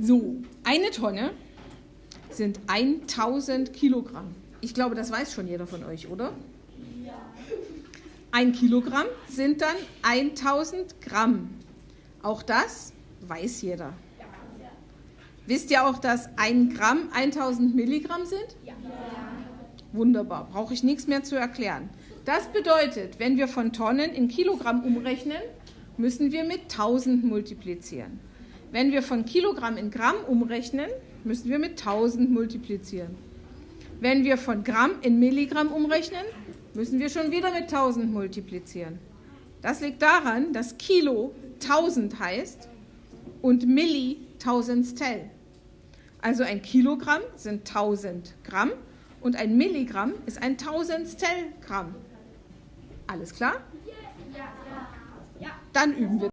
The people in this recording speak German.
So, eine Tonne sind 1000 Kilogramm. Ich glaube, das weiß schon jeder von euch, oder? Ja. Ein Kilogramm sind dann 1000 Gramm. Auch das weiß jeder. Wisst ihr auch, dass ein Gramm 1000 Milligramm sind? Ja. Wunderbar, brauche ich nichts mehr zu erklären. Das bedeutet, wenn wir von Tonnen in Kilogramm umrechnen, müssen wir mit 1000 multiplizieren. Wenn wir von Kilogramm in Gramm umrechnen, müssen wir mit 1000 multiplizieren. Wenn wir von Gramm in Milligramm umrechnen, müssen wir schon wieder mit 1000 multiplizieren. Das liegt daran, dass Kilo 1000 heißt und Milli Tausendstel. Also ein Kilogramm sind 1000 Gramm und ein Milligramm ist ein Tausendstel Gramm. Alles klar? Dann üben wir.